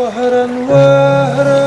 وهرا وهرا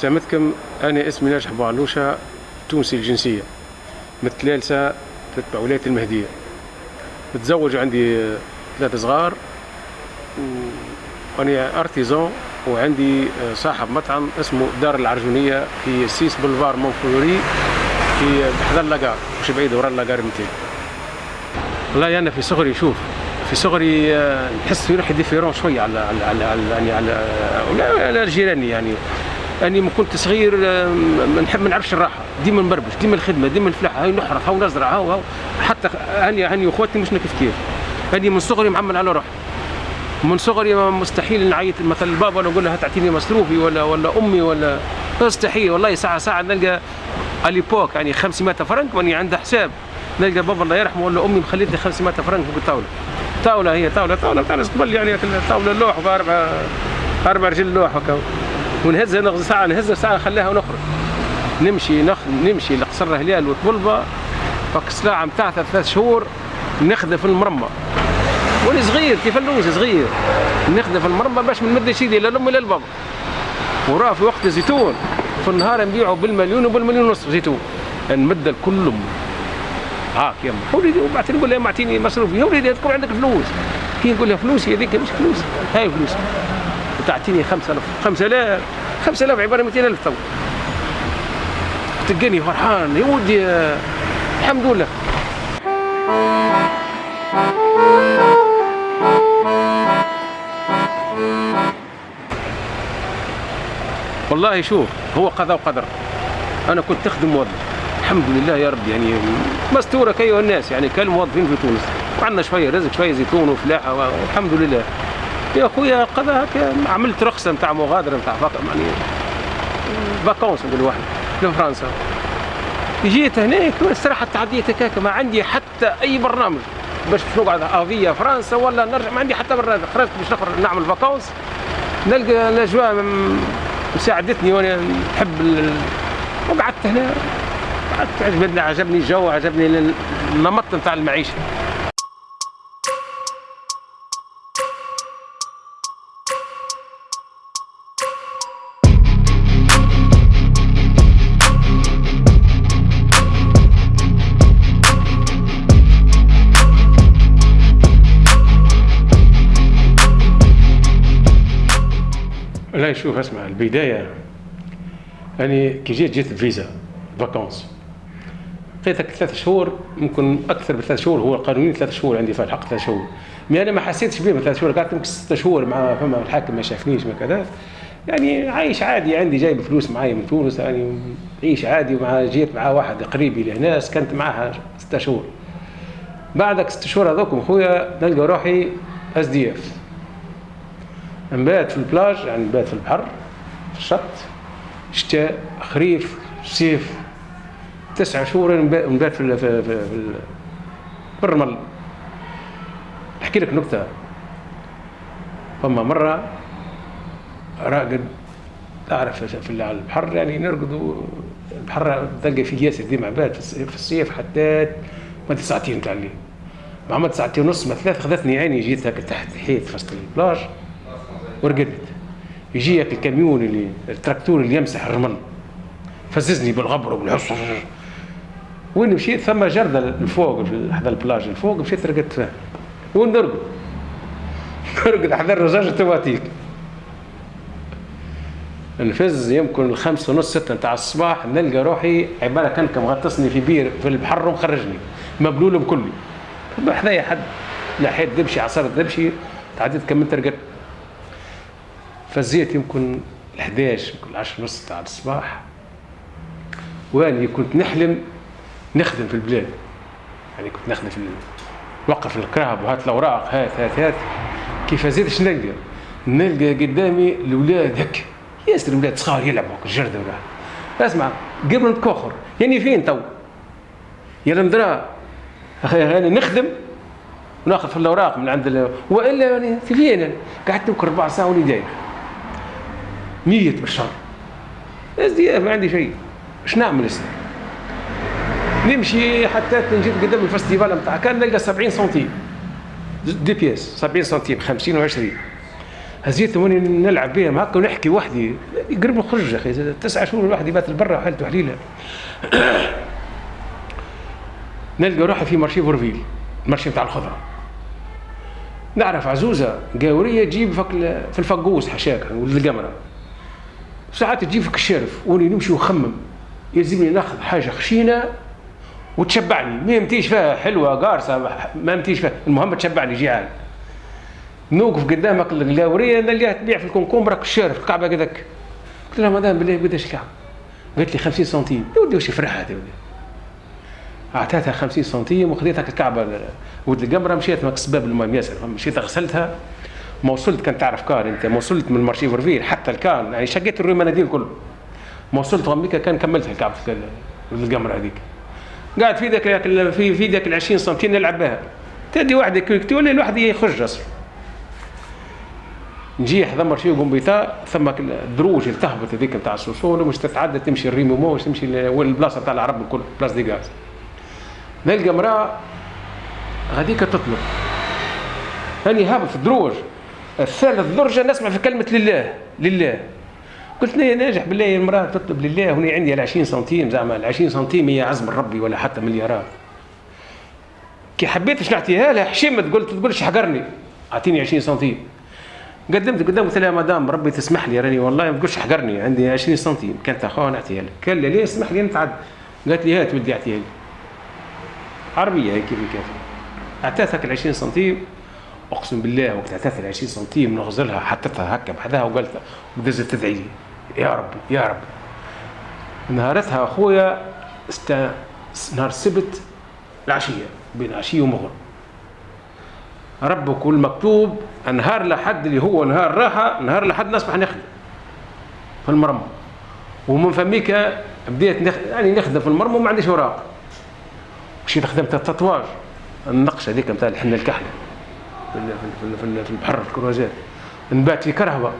سلامتكم أنا اسمي ناجح بعلوشة تونسي الجنسية. متلالسة تتبع ولاية المهدية. متزوج عندي ثلاثة صغار وأنا أرتيزون وعندي صاحب مطعم اسمه دار العرجونية في سيس بولفار مونفلوري في بحذا اللاجار مش بعيد ورا اللاجار 200 والله أنا في صغري شوف في صغري آه، نحس في روحي ديفيرون شوية على على على على يعني على ولا على جيراني يعني. أني من كنت صغير ما نحب ما نعرفش الراحة. ديما نبربش ديما الخدمة ديما الفلاحة هاي نحرث هاو نزرع هاو هاو. حتى هاني هاني وأخواتي مش كيف كيف. هاني من صغري معمل على روحي. من صغري مستحيل نعيط. مثلا البابا نقول له تعطيني مصروفي ولا ولا أمي ولا مستحيل. والله ساعه ساعة نلقى اليبوك يعني 500 فرنك وأني عنده حساب. نلقى بابا الله يرحمه ولا أمي مخليت لي 500 فرنك فوق الطاوله طاولة هي طاوله طاولة بتاع قبل يعني طاولة لوح باربع أربع رجل لوح هكا ونهزها نغزي ساعه نهزها ساعة نخليها ونخرج. نمشي نخ... نمشي لقصر هلال وطبلبه فك السلاعه متاعتها ثلاث شهور نخذ في المرمى. وأنا صغير كيف اللوز صغير؟ نخذ في المرمى باش من مد سيدي لا الام لا البابا وراه في وقت الزيتون في النهار نبيعه بالمليون وبالمليون ونص زيتون. نمد الكل. هاك يما وليدي وبعدين نقول لها اعطيني مصروفي. يا وليدي تكون عندك فلوس؟ كي نقول لها فلوسي هذيك مش فلوس. هاي فلوس. وتعطيني 5000 5000 5000 عبارة 200000 تو. تلقاني فرحان. يا ودي الحمد لله. والله شوف هو قضاء وقدر. أنا كنت اخدم موظف الحمد لله يا رب يعني مستورة كأيها الناس يعني كالموظفين في تونس. وعندنا شوية رزق شوية زيتون وفلاحة والحمد لله. يا خويا هكا. عملت رخصة نتاع مغادرة نتاع يعني vacances نقول واحد لفرنسا جيت هناك الصراحه تعديت هكاك ما عندي حتى أي برنامج باش نقعد أفيا فرنسا ولا نرجع ما عندي حتى برنامج. خرجت باش نخرج نعمل vacances نلقى الأجواء مساعدتني وأنا نحب ال- وقعدت هنا. قعدت عجبني عجبني الجو عجبني ال- النمط نتاع المعيشة. شوف اسمع البداية أنا كي جيت جيت ب visa vacances لقيتك ثلاث شهور ممكن أكثر من ثلاث شهور هو القانوني ثلاث شهور عندي في الحق ثلاث شهور. mais أنا ما حسيتش بيه من ثلاث شهور قعدت يمكن ست شهور مع فما الحاكم ما شافنيش ما كذا. يعني عايش عادي عندي جايب فلوس معايا من تونس يعني عيش عادي ومع جيت مع واحد قريبي لهنا سكنت معاها ست شهور. بعدك ست شهور هذوكم خويا نلقى روحي SDF نبات في البلاج يعني نبات في البحر في الشط. شتاء خريف صيف تسعة شهور نبات في في في في ال- في الرمل. أحكي لك نكتة. فما مرة راقد تعرف في البحر يعني نرقدوا البحر تلقى فيه ياسر ديما عباد في الصيف حتى ما ساعتين تاع الليل مع ما ساعتين ونص ما ثلاث خذتني عيني جيت هكا تحت حيط في البلاج. ورقدت. يجي هكا الكاميون اللي التراكتور اللي يمسح الرمل. فززني بالغبر وبالحص وين مشيت؟ ثم جردة الفوق حدا البلاج. الفوق مشيت رقدت فيها. وين نرقد؟ نرقد حدا الرجاج تواتيك نفز يمكن الخمسة ونص ستة نتاع الصباح نلقى روحي عبارة كان مغطسني في بير في البحر ومخرجني. مبلول بكلي حذايا حد؟ لحيت دبشي عصرت دبشي تعديت كملت رقدت فزيت يمكن ال 11 يمكن 10 ونص تاع الصباح. واني كنت نحلم نخدم في البلاد. يعني كنت نخدم في وقف الكرهب وهات الأوراق هات هات هات. كيف زيد اش نلقى؟ نلقى قدامي الاولاد هك ياسر الاولاد صغار يلعبوا الجرده ولا. اسمع قبل نتكوخر يعني فين تو؟ يا المدرا يعني نخدم وناخذ في الأوراق من عند وإلا يعني فين قعدت ربع ساعة وني داير 100 بالشهر ما عندي شيء. إيش نعمل هسه؟ نمشي حتى نجي قدام الفستيفال نتاع كان نلقى 70 سنتيم. دي بياس 70 سنتيم 50 و20 هزيت واني نلعب بهم هكا ونحكي وحدي. قرب نخرج يا أخي تسعة شهور الواحد يبات برا حالته حليلة. نلقى روحي في marché Forville ال marché نتاع الخضرة. نعرف عزوزة قاورية تجيب في الفقوس حشاك ولد القمره ساعات تجيب فيك الشرف وني نمشي ونخمم يلزمني ناخذ حاجة خشينة وتشبعني. ما يمتيش فيها حلوة قارصة ما يمتيش فيها. المهم تشبعني جيعان. نوقف قدامك القاورية نلقاها تبيع في ال concombre الشارف الكعبة كذاك قلت لها مدام بالله قداش الكعبة؟ قالت لي 50 سنتيم. يا ودي واش فرحت يا ودي أعطيتها 50 سنتيم وخذيتها الكعبه ولد القمرة مشيت ماك سباب المهم. ياسر مشيت غسلتها. ما وصلت كان تعرف كان انت ما وصلت من marché Forville حتى الكان يعني شقيت ال rue Meynadier كله. ما وصلت غميكا كان كملتها الكعبة ولد القمره هذيك. قاعد في ذاك في في ذاك ال 20 سنتيم نلعب بها. تدي واحد تولي الواحد يخرج أصلا. نجي ضمر شيء قنبيطاء ثم الدروج اللي تهبط هذيك نتاع السوسون ومش تتعدى تمشي الريمومو مش تمشي البلاصة نتاع العرب الكل بلاص دي غاز نلقى امراه غاديك تطلب. هاني هابط في الدروج الثالث درجة نسمع في كلمة لله لله. قلت لي ناجح بالله المرأة تطلب لله هنا عندي ال 20 سنتيم زعما ال 20 سنتيم هي عزم ربي ولا حتى مليارات. كي حبيت باش نعطيها لها حشمت قلت تقولش حقرني. اعطيني 20 سنتيم. قدمت قدام قلت لها مدام ربي تسمح لي راني والله ما تقولش حقرني عندي 20 سنتيم. كانت أخوها نعطيها لك. قال لي ليه اسمح لي نتعد؟ قالت لي هات ولدي اعطيها لي. عربية هيك كيف كيف أعطيتك ال 20 سنتيم. أقسم بالله وقت اعطيتها ال 20 سنتيم نغزلها حطيتها هكا بحذاها وقالت ودزت تدعي لي. يا ربي يا رب نهارتها أخويا است... نهار السبت العشية بين عشية ومغرب. ربك والمكتوب نهار لحد اللي هو نهار راحة نهار لحد نصبح نخدم في المرمى. ومن فميك بديت نخ... يعني نخدم في المرمى وما عنديش أوراق. مشيت خدمت التطواج النقشه هذيك نتاع الحنة الكحلة. في في البحر في الكروزات نبات في كرهبة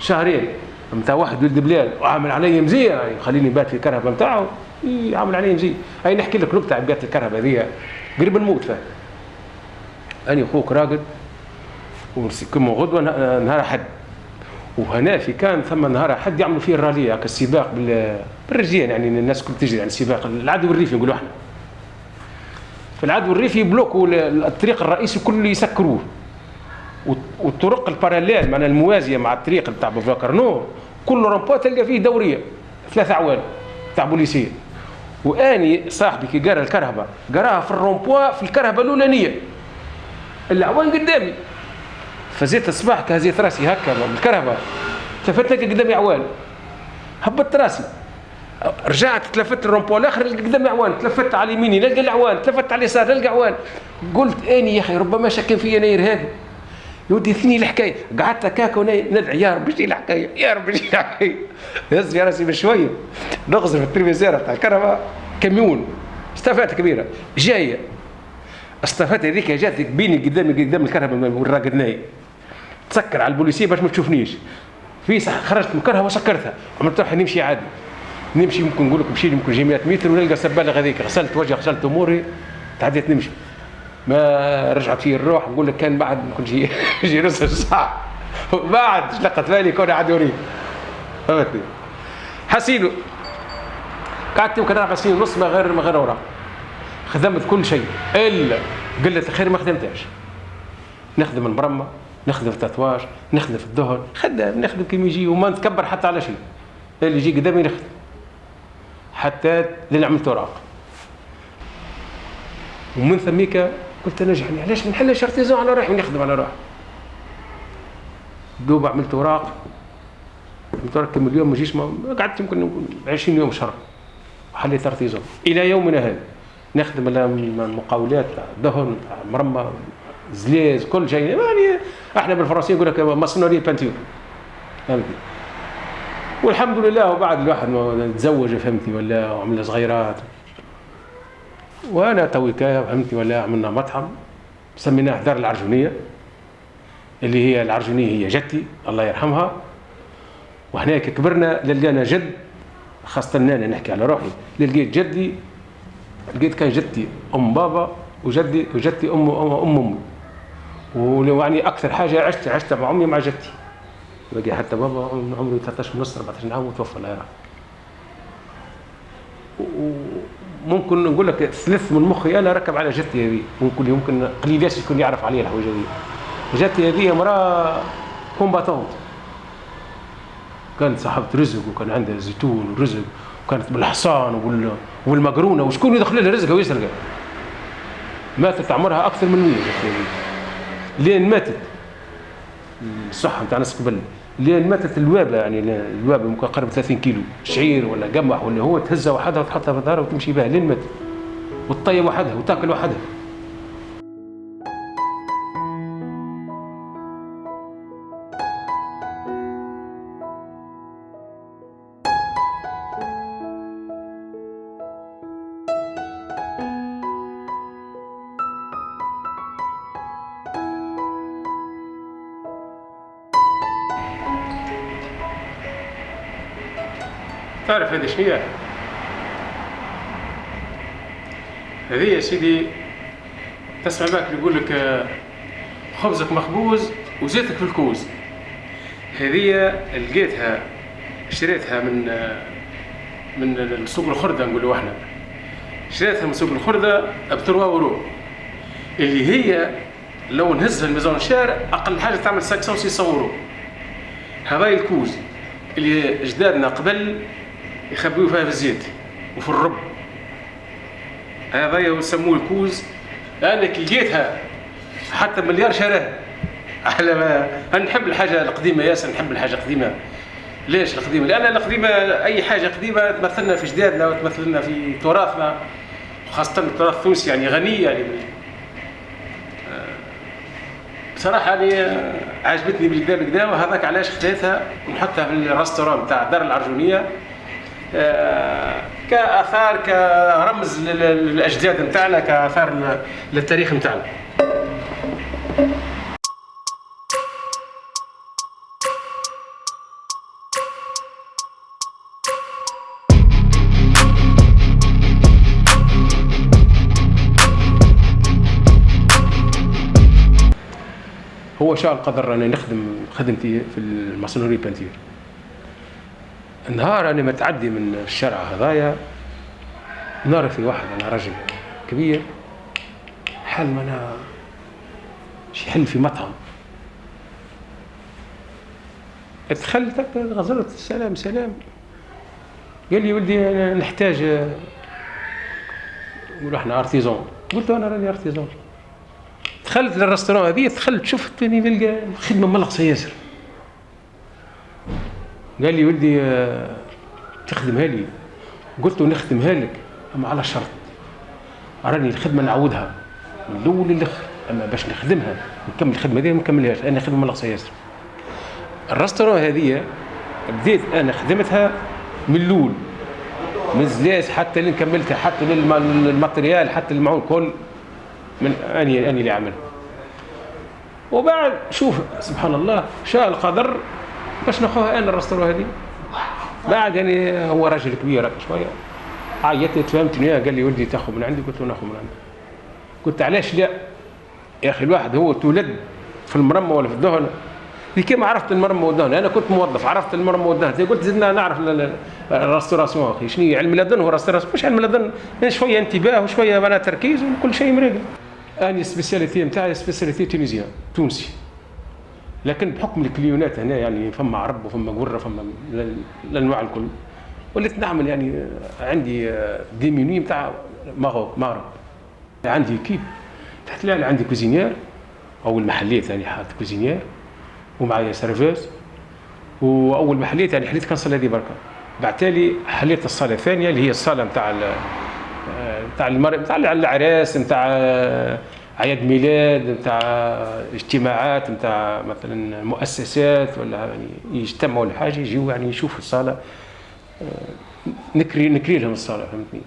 شهرين. نتاع واحد ولد بلال وعامل علي مزية. يعني يخليني نبات في الكرهبه نتاعو يعمل علي مزية. هاي نحكي لك نكته على بيت الكرهبة هذيا قريب نموت فيها. اني أخوك راقد كما غدوة نهار حد وهنا في كان ثم نهار حد يعملوا فيه الرالية هكا السباق بالرجال يعني الناس كل تجري على السباق. العدو الريفي نقولوا إحنا. فالعدو الريفي يبلوكوا الطريق الرئيسي كله يسكروه. والطرق ال parallèle معناها الموازية مع الطريق بتاع بوفاكرنو كل رومبو تلقى فيه دورية ثلاثة أعوان تاع بوليسية. وآني صاحبي كي قرأ الكرهبة قرأها في الرومبوا في الكرهبة الأولانية. الأعوان قدامي. فزيت الصباح كهزيت راسي هكا بالكرهبة تلفت لك قدامي أعوان. هبطت راسي. رجعت تلفت الرومبو الآخر قدامي عوان تلفت على يميني نلقى العوان تلفت على اليسار نلقى عوان قلت اني يا أخي ربما شكل فيا أنا ارهابي يودي ثني الحكاية. قعدت هكاك ندعي يا رب أجي الحكاية يا رب أجي الحكاية. هز في راسي بشوية. نغزر في التلفزيون تاع الكهرباء. كميون. استفادت كبيرة. جاية. استفادت هذيك جات بيني قدامي قدام الكهرباء والراقد نايم تسكر على البوليسية باش ما تشوفنيش. في صح خرجت مكرها وسكرتها عملت روحي نمشي عادي. نمشي ممكن نقول لك مشي يمكن جي 100 متر ونلقى سبالة هذيك. غسلت وجهي غسلت أموري تعديت نمشي. ما رجعت فيه الروح نقول لك كان بعد ممكن جي جي نص ساعة. بعد لقت بالي كون عاد يوريك فهمتني؟ حسينو. قعدت يمكن أربع سنين ونص ما غير ما غير أوراق. خدمت كل شيء إلا قله الخير ما خدمتهاش. نخدم المرمى نخدم في التاتواج نخدم في الدهن خدام نخدم كيما يجي وما نتكبر حتى على شيء. اللي يجي قدامي نخدم حتى عملت اوراق ومن ثميك قلت أنا يعني علاش ما نحلش artisan على روحي ونخدم على روحي؟ دوب عملت اوراق عملت اوراق كم اليوم ما جيش قعدت يمكن 20 يوم شهر. وحليت artisan إلى يومنا هذا. نخدم المقاولات دهن مرمى زليز كل شيء. يعني إحنا بالفرنسية يقول لك maçonnerie peinture فهمتني والحمد لله وبعد الواحد ما تزوج فهمتي ولا وعمل صغيرات. وأنا تويكا فهمتي ولا عملنا مطعم سميناه دار العرجونية اللي هي العرجونية هي جدتي الله يرحمها. وهناك كبرنا لقينا جد خاصة أنا نحكي على روحي. لقيت جدي لقيت كان جدتي أم بابا وجدي وجدتي أم أم أمي ولو يعني أكثر حاجة عشت عشت مع أمي مع جدتي بقي حتى بابا عمره 13 ونص 14 عام وتوفى الله يرحمه وممكن نقول لك ثلث من مخي أنا ركب على جدتي هذه. ممكن يمكن قليل ياسر يكون يعرف عليها الحوايج هذه. جدتي هذه امراه كومباتونت. كانت صاحبة رزق وكان عندها زيتون ورزق وكانت بالحصان والمقرونة. وشكون يدخل لها رزقها ويسرقها ماتت عمرها أكثر من 100 لين ماتت. الصحة نتاع ناس قبل. لين ماتت الوابة يعني الوابة ممكن قرب 30 كيلو شعير ولا قمح ولا هو تهزها وحدها وتحطها في دارها وتمشي بها لين ماتت. وتطيب وحدها وتاكل وحدها. شنو هي؟ هذه يا سيدي تسمع باك يقول لك خبزك مخبوز وزيتك في الكوز. هذه لقيتها شريتها من من سوق الخردة نقولوا إحنا. شريتها من سوق الخردة ب 3 اورو اللي هي لو نهزها الميزان الشارع أقل حاجة تعمل 500 600 اورو هذا الكوز. اللي اجدادنا قبل يخبيوا فيها في الزيت وفي الرب. هذا يسموه الكوز أنا كي لقيتها حتى مليار شراها على ما أنا نحب الحاجة القديمة ياسر نحب الحاجة القديمة. ليش القديمة؟ لأن القديمة أي حاجة قديمة تمثلنا في جدادنا وتمثلنا في تراثنا خاصة التراث التونسي يعني غني يعني. بصراحة يعني عجبتني بالكدا بالكدا وهذاك علاش خديتها؟ ونحطها في الريستوران تاع دار العرجونية كآثار كرمز للاجداد نتاعنا كآثار للتاريخ نتاعنا. هو شاء القدر أني نخدم خدمتي في ال maçonnerie peinture نهار أنا متعدي من الشارع هذايا. نرى في واحد أنا رجل كبير. حال ما أنا يحل في مطعم. دخلت غزرت سلام سلام. قال لي ولدي أنا نحتاج نقول إحنا artisan قلت أنا راني artisan دخلت لل restaurant هذه دخلت شفت نلقى الخدمه ملقصة ياسر. قال لي ولدي آه، تخدمها لي. قلت له نخدمها لك أما على شرط. راني الخدمة نعودها. من الأول للآخر أما باش نخدمها. نكمل الخدمة دي ما نكملهاش. أنا خدمة ناقصه ياسر. ال restaurant هذه بديت أنا خدمتها من الأول. من الزلاس حتى اللي كملتها حتى لل matériel حتى المعون كل من اني أني اللي عمل وبعد شوف سبحان الله شاء القدر باش ناخذها أنا ال resto هذه. بعد يعني هو راجل كبير شوية. عيطت تفهمتني قال لي ولدي تاخذ من عندي. قلت له ناخذ من عندك. قلت علاش لا؟ يا أخي الواحد هو تولد في المرمى ولا في الدهن. في كيما عرفت المرمى والدهن. أنا كنت موظف عرفت المرمى والدهن. قلت زدنا نعرف ال restauration أخي. شنو علم اللدن هو ال restauration مش علم اللدن شوية انتباه وشوية معناها تركيز وكل شيء مريقل اني spécialité نتاعي spécialité tunisienne تونسي. لكن بحكم الكليونات هنا يعني فما عرب وفما قرة فما الأنواع الكل. وليت نعمل يعني عندي des menus نتاع Maroc مغرب عندي équipe. تحت لي عندي cuisinière. أو المحليات يعني حاط cuisinière. ومعايا سيرفيس وأول محليات يعني حليت كان صلاه دي بركة. بعد تالي حليت الصالة الثانية اللي هي الصالة نتاع نتاع المر نتاع العراس نتاع اعياد ميلاد نتاع اجتماعات نتاع مثلا مؤسسات ولا يعني يجتمعوا لحاجة يجيو يعني يشوفوا الصالة نكري نكري لهم الصالة فهمتني؟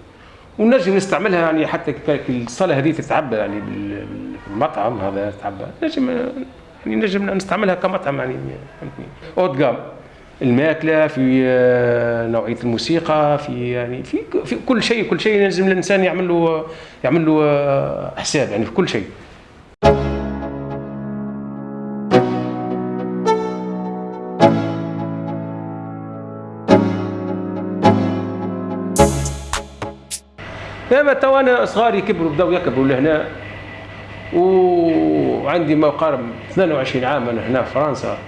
ونجم نستعملها يعني حتى الصالة هذه تتعبى يعني بالمطعم هذا تتعبى. نجم يعني نجم نستعملها كمطعم يعني فهمتني؟ جام الماكلة في آه، نوعية الموسيقى في يعني في في كل شيء كل شيء لازم الإنسان يعمل له يعمل له آه، حساب يعني في كل شيء. تو أنا صغاري كبروا بداوا يكبروا لهنا وعندي ما يقارب 22 عام أنا هنا في فرنسا.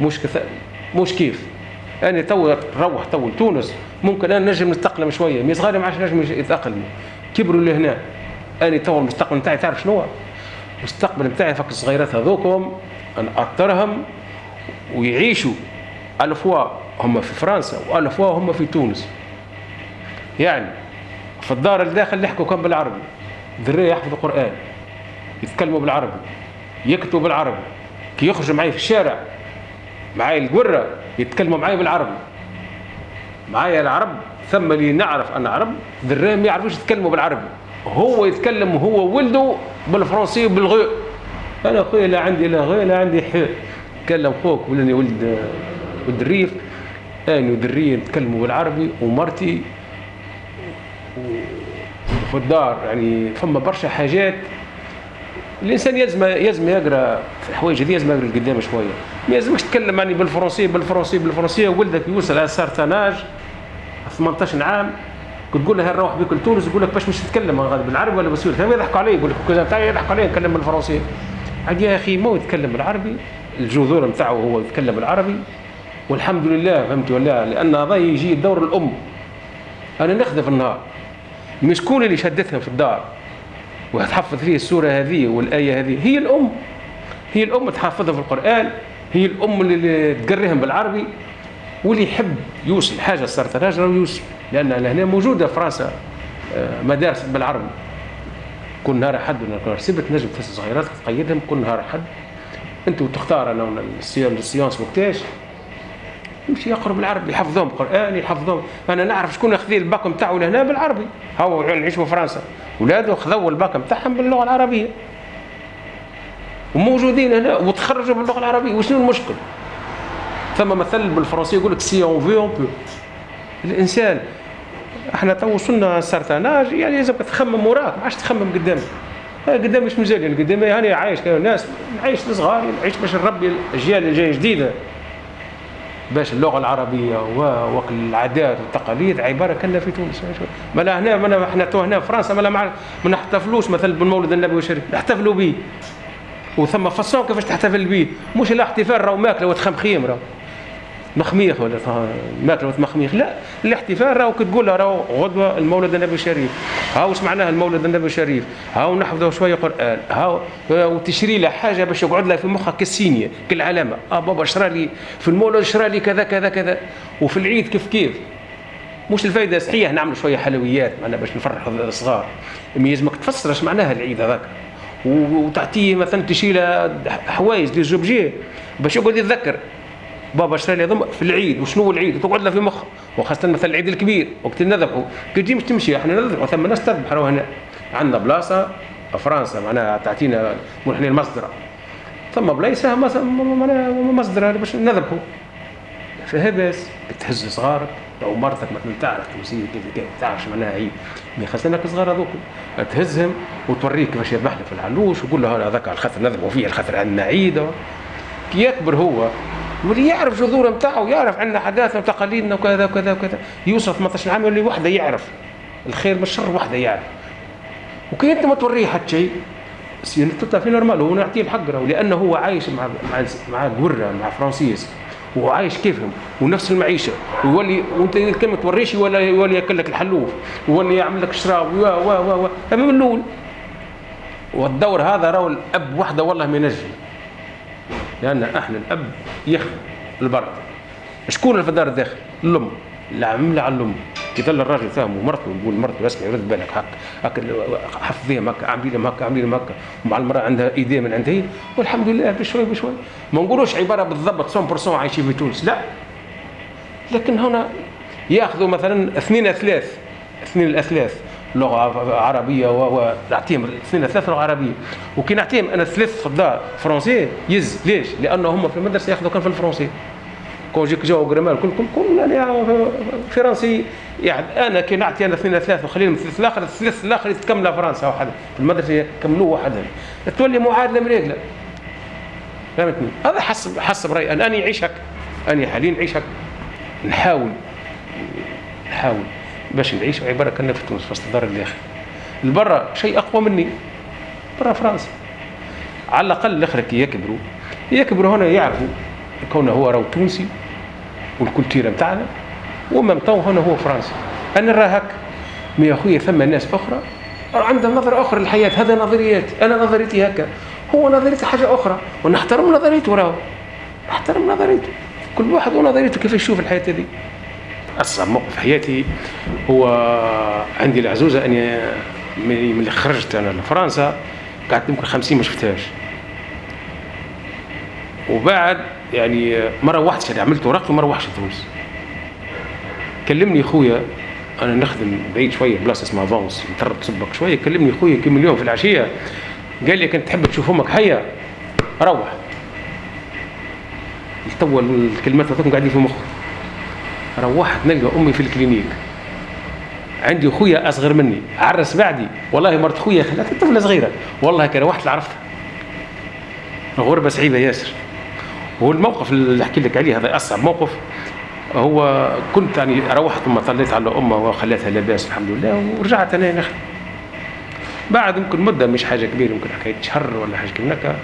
مش كث... مش كيف. أنا تو نروح تو لتونس ممكن أنا نجم نتأقلم شوية mais صغاري ما عادش نجم يتأقلموا. كبروا لهنا أنا تو المستقبل نتاعي تعرف شنو المستقبل نتاعي فك الصغيرات هذوكم نأطرهم ويعيشوا. الفوا هم في فرنسا والفوا هم في تونس. يعني في الدار الداخل يحكوا كم بالعربي. ذريه يحفظوا القرآن يتكلموا بالعربي يكتبوا بالعربي كي يخرجوا معي في الشارع معايا القرة يتكلموا معايا بالعربي. معايا العرب ثم اللي نعرف أنا عرب ذريه ما يعرفوش يتكلموا بالعربي. هو يتكلم هو ولده بالفرنسي وبالغي أنا خويا لا عندي لا غي لا عندي حي. تكلم خوك ولاني ولد ولد الريف. أنا ودرية نتكلموا بالعربي ومرتي. وفي الدار يعني فما برشا حاجات. الإنسان يلزم يلزم يقرأ في الحوايج هذه يلزم يقرأ لقدام شوية. ما يلزمش تتكلم يعني بالفرنسية بالفرنسية بالفرنسية ولدك يوصل على سارتاناج 18 عام كنت تقول له نروح بك لتونس؟ يقول لك باش مش تتكلم بالعربي ولا بالسوري يضحكوا علي يقول لك كذا تاعي يضحكوا علي نتكلم بالفرنسية. عاد يا أخي مو يتكلم بالعربي الجذور نتاعو هو يتكلم بالعربي. والحمد لله فهمت ولا لأن هذا يجي دور الأم. أنا نخذ في النهار. مش شكون اللي شدتها في الدار؟ وتحفظ فيه السورة هذه والآية هذه. هي الأم. هي الأم تحفظها في القرآن. هي الأم اللي تقريهم بالعربي. واللي يحب يوصل. حاجة صارت راجل يوصل لأن هنا موجودة في فرنسا آه، مدارس بالعربي. كل نهار حد سبت نجم في صغيرات تقيدهم كل نهار حد أنت تختار أنا ال séance وقتاش. يمشي يقرأ بالعربي يحفظهم قرآن يحفظهم. أنا نعرف شكون أخذ الباك نتاعو لهنا بالعربي. هو نعيش في فرنسا. ولاده خذوا الباك نتاعهم باللغة العربية. وموجودين هنا وتخرجوا باللغة العربية. وشنو المشكل؟ ثم مثل بالفرنسي يقول لك si on veut on peut الإنسان إحنا تو وصلنا certain âge يعني لازم تخمم وراك ما عادش تخمم قدامك. قدام مش مزال يعني قدام يعني عايش ناس نعيش صغار نعيش باش نربي الأجيال اللي جاية جديدة. باش اللغة العربية والعادات والتقاليد عبارة كنا في تونس. ما لا هنا ما إحنا تو هنا في فرنسا ما ما نحتفلوش مثلا بالمولد النبوي الشريف نحتفلوا به. وثم façon كيفاش تحتفل به. مش الاحتفال راهو ماكلة وتخمخيم راهو. مخميخ ولا ماكلة مخميخ لا الاحتفال راهو تقول راهو غدوة المولد النبوي الشريف هاو واش معناه المولد النبوي الشريف. هاو نحفظوا شوية قرآن. هاو وتشري له حاجة باش يقعد لها في مخك كالسينية كالعلامة. آه بابا شرى لي في المولد شرى لي كذا كذا كذا. وفي العيد كيف كيف؟ مش الفايدة صحيح. نعمل شوية حلويات معنا باش نفرحوا الصغار. مي لازمك تفسر اش معناها العيد هذاك. وتعطيه مثلا تشيل له حوايج زوبجي باش يقعد يتذكر. بابا شرى لي في العيد. وشنو العيد؟ وتقعد له في مخ وخاصة مثلا العيد الكبير وقت نذبحوا. كي تجي مش تمشي إحنا نذبحوا ثم ناس تذبح هنا عندنا بلاصة فرنسا معناها تعطينا إحنا المصدر ثم بلايصة مصدر باش نذبحوا. فهبس بتهز صغارك أو مرتك مثلا تعرف تمثيل كيف كيف تعرفش معناها هي. ما خزنك صغار هذوك. تهزهم وتوريك كيفاش يذبح في العلوش وتقول له هذاك الخاطر نذبحوا فيه الخاطر عندنا عيد كي يكبر هو واللي يعرف جذور نتاعو يعرف عندنا حداثة وتقاليدنا وكذا وكذا وكذا. يوصل 18 عام يولي وحدة يعرف. الخير من الشر وحدة يعرف. وكي أنت ما توريه حتى شيء تطلع في normal هو نعطيه الحق راهو لأنه هو عايش مع مع مع الورة مع français. وهو عايش كيفهم ونفس المعيشة. ويولي وأنت كلمه توريش ولا يولي يأكل لك الحلوف ويولي يعمل لك شراب و و و و من الأول. والدور هذا راهو الأب وحده والله ما ينجم. لأن إحنا الأب يخدم البرد. شكون اللي في الدار الداخل؟ الام العمله على الام كي الراجل فاهم ومرته يقول مرته اسمعي رد بالك هكا هكا حفظيهم هكا اعملي لهم هكا اعملي لهم هكا ومع المرأة عندها ايديه من عندها والحمد لله بشوي بشوي. ما نقولوش عبارة بالضبط 100% عايشين في تونس. لا. لكن هنا ياخذوا مثلا اثنين أثلاث اثنين الأثلاث. لغة عربية ونعطيهم اثنين اثلاث لغة عربية. وكي نعطيهم أنا ثلاث في الدار français ليش؟ لأنه هم في المدرسة ياخذوا كان في الفرنسي. conjugaison grammaire كلكم كل يعني فرنسي. يعني أنا كي نعطي أنا اثنين ثلاث وخليهم الثلاث الآخر الثلاث الآخر يتكملوا فرنسا وحده في المدرسة يكملوه وحدهم تولي معادلة مريقله فهمتني؟ هذا حسب حسب رأيي. أنا اني نعيش هكا اني حاليا نعيش هكا نحاول. نحاول. باش نعيش عبارة كنا في تونس في وسط الدار الداخل البرا شيء أقوى مني. برا فرنسا. على الأقل الآخر كي يكبروا يكبروا هنا يعرفوا كونه هو راهو تونسي وال culture نتاعنا وما تو هنا هو فرنسي. أنا راه هكا. mais أخويا ثم ناس أخرى عندهم نظرة أخرى للحياة. هذا نظريات أنا نظريتي هكا. هو نظريته حاجة أخرى. ونحترم نظريته راهو. نحترم نظريته. كل واحد ونظريته كيف يشوف الحياة هذه. أصعب موقف في حياتي هو عندي العزوزة أني من اللي خرجت أنا لفرنسا قعدت يمكن 50 ما شفتهاش. وبعد يعني ما روحتش اللي عملت ورقتي وما روحش تونس. كلمني خويا أنا نخدم بعيد شوية بلاصة اسمها فونس نترب صبك شوية كلمني خويا كم اليوم في العشية. قال لي كنت تحب تشوف أمك حية؟ روح. توا الكلمات هذوك قاعدين في مخي روحت نلقى أمي في الكلينيك. عندي خويا أصغر مني. عرس بعدي. والله مرت خويا خلات طفلة صغيرة. والله كان روحت عرفتها غربة صعيبه ياسر. والموقف اللي أحكي لك عليه هذا أصعب موقف. هو كنت يعني روحت ثم طليت على أمه وخليتها لاباس الحمد لله ورجعت أنا نخدم بعد يمكن مدة مش حاجة كبيرة يمكن حكاية شهر ولا حاجة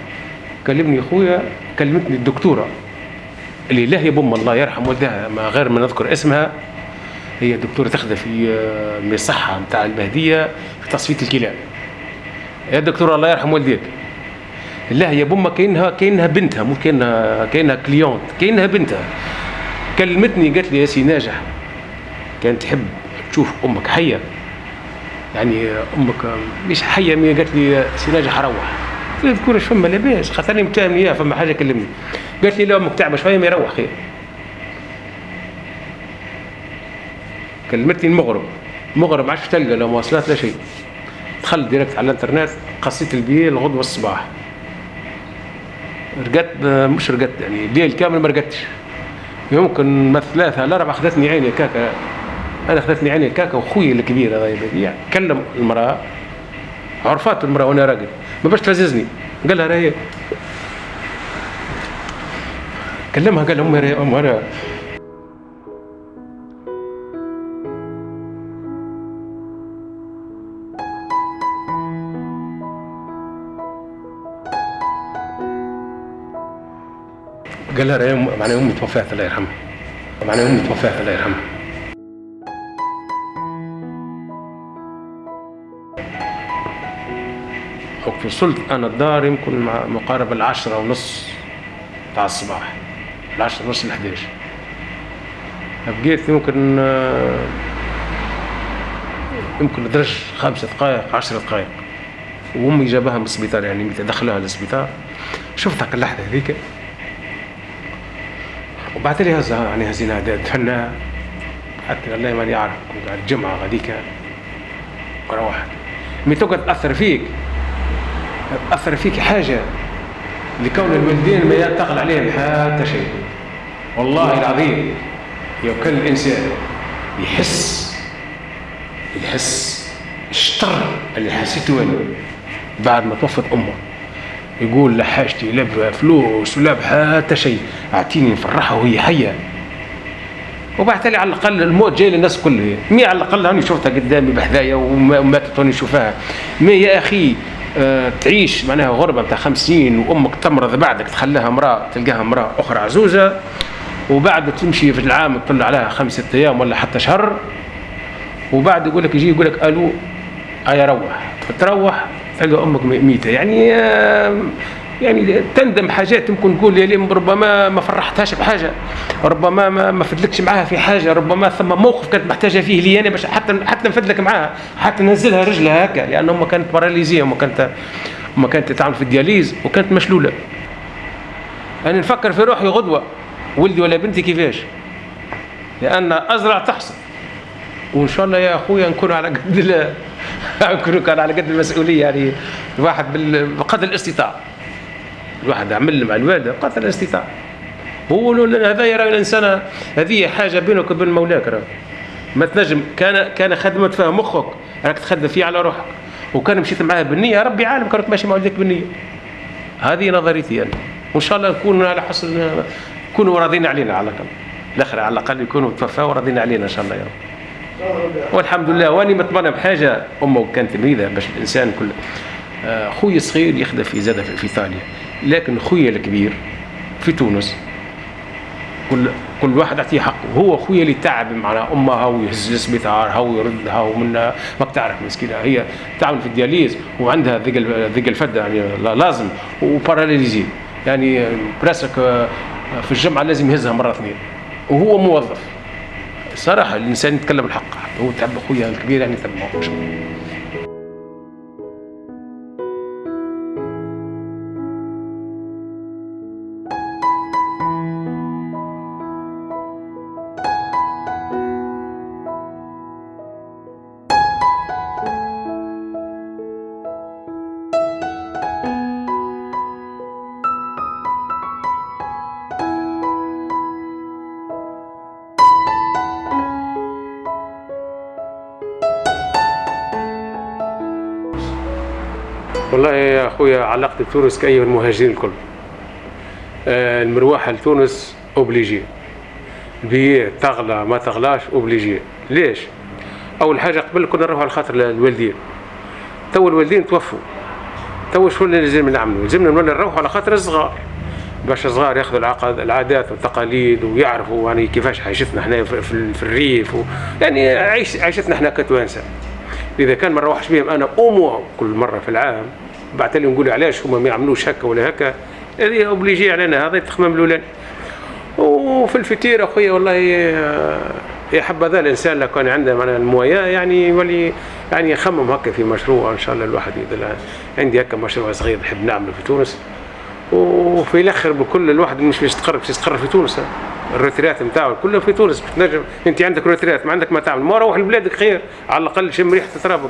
كلمني اخويا كلمتني الدكتورة. اللي لاهية بأمي الله يرحم والدها ما غير ما نذكر اسمها هي دكتوره تخدم في من الصحه نتاع المهدية في تصفية الكلاوي يا دكتوره الله يرحم والديك. لاهية بأما كأنها كأنها بنتها مو كأنها كأنها cliente كأنها بنتها. كلمتني قالت لي يا سي ناجح كانت تحب تشوف أمك حية. يعني أمك مش حية قالت لي سي ناجح روح. قلت تكون فما لاباس. خاطرني متهمني اياها فما حاجة كلمني. قالت لي لا أمك تعبه شوية ما يروح. خير كلمتني المغرب. مغرب ما عادش تلقى لا مواصلات لا شيء. دخلت directe على الانترنت قصيت البيي الغدوة الصباح. رقدت مش رقدت يعني الليل كامل ما رقدتش. يمكن ما ثلاثة لا أربعة أخذتني عيني كاكا أنا أخذتني عيني كاكا وخوي الكبير هذا يبديع كلم المرأة. عرفات المرأة وأنا راقد. ما باش تلززني قال لها راهي. كلمها قال أمي راهي أمي قال لها معناها أمي توفات الله يرحمها. معناها أمي توفات الله يرحمها. وصلت أنا الدار يمكن مقارب العشرة ونص تاع الصباح. العشرة ونص الحداش بقيت يمكن يمكن درج خمسة دقائق عشر دقائق. وأمي جابها من السبيطار يعني دخلها للسبيطار شفت هاك اللحظة هذيك. وبعث لي هزها يعني هزينا دهنا حتى والله ماني اعرف كنت على الجمعة غاديك وروحت مي تقعد تاثر فيك؟ تاثر فيك حاجة لكون الوالدين ما ينتقل عليهم حتى شيء. والله العظيم لو كان الإنسان يحس يحس الشطر اللي حسيته أنا بعد ما توفت أمه. يقول لا حاجتي لا بفلوس ولا بحتى شيء أعطيني نفرحها وهي حية. وبعد على الأقل الموت جاي للناس كلها. مي على الأقل هاني شفتها قدامي بحذايا وماتت هاني نشوفها مي يا أخي آه تعيش معناها غربة نتاع خمسين وأمك تمرض بعدك تخليها امرأة تلقاها امرأة أخرى عزوزة وبعد تمشي في العام تطلع عليها خمسة أيام ولا حتى شهر وبعد يقول لك يجي يقول لك ألو ايا روح تروح تلقى أمك ميتة. يعني آه يعني تندم حاجات يمكن تقول يا ربما ما فرحتهاش بحاجة ربما ما ما فدلكش معاها في حاجة ربما ثم موقف كانت محتاجة فيه لي أنا باش حتى حتى نفدلك معاها حتى ننزلها رجلها هكا لأن امها كانت باراليزيه امها كانت امها كانت تعمل في الدياليز وكانت مشلولة. أنا نفكر في روحي غدوة ولدي ولا بنتي كيفاش؟ لأن أزرع تحصل. وإن شاء الله يا أخويا نكون على قد نكون على قد المسؤولية يعني الواحد بقدر الاستطاعة. الواحد عمل مع الوالده قدر الاستطاعه هو هذا يرى الإنسان هذه حاجة بينك وبين مولاك راه. ما تنجم كان كان خدمت فيها مخك راك تخدم فيه على روحك. وكان مشيت معاه بالنية ربي عالم كانت ماشي مع والديك بالنية. هذه نظريتي أنا. وإن شاء الله نكون على حسن يكونوا راضين علينا على الأقل. الآخر على الأقل يكونوا توفاوا وراضين علينا إن شاء الله يا رب. والحمد لله وأني متمنى بحاجة. أمه كانت تلميذة باش الإنسان كل خويا الصغير يخدم في زاد في ايطاليا لكن خويا الكبير في تونس كل كل واحد يعطيه حقه. هو خويا اللي تعب مع أمها ويهز السبيطار ويردها ومن ما بتعرف مسكينة. هي تعمل في الدياليز وعندها ذيك ذيك الفده يعني لازم وباراليزي يعني براسك في الجمعة لازم يهزها مرة اثنين. وهو موظف. صراحة الإنسان يتكلم الحق. هو تعب خويا الكبير يعني تعب يا أخويا علاقتي بتونس كأي المهاجرين الكل. آه المروحه لتونس obligé. بيه تغلى ما تغلاش obligé. ليش؟ أول حاجة قبل كنا نروح على خاطر الوالدين. تو الوالدين توفوا. تو شو اللي لازم نعملوا؟ لازمنا نروحوا على خاطر الصغار. باش الصغار ياخذوا العقد العادات والتقاليد ويعرفوا يعني كيفاش عيشتنا إحنا في, الريف و يعني عيش عيشتنا إحنا كتوانسة. إذا كان ما نروحش بهم أنا امو كل مرة في العام بعد لي نقول علاش هما ما يعملوش هكا ولا هكا هذه obligé علينا هذا يتخمم الاولاني وفي ال futur أخويا والله يا حبذا الإنسان لو كان عنده من الموايا يعني يولي يعني يخمم هكا في مشروع إن شاء الله الواحد عندي هكا مشروع صغير نحب نعمله في تونس. وفي الآخر بكل الواحد مش يستقر باش يستقر في تونس. ال retraite نتاعو كلها في تونس بتنجم. أنت عندك روتريات ما عندك ما تعمل. ما روح لبلادك خير على الأقل شم ريحه ترابك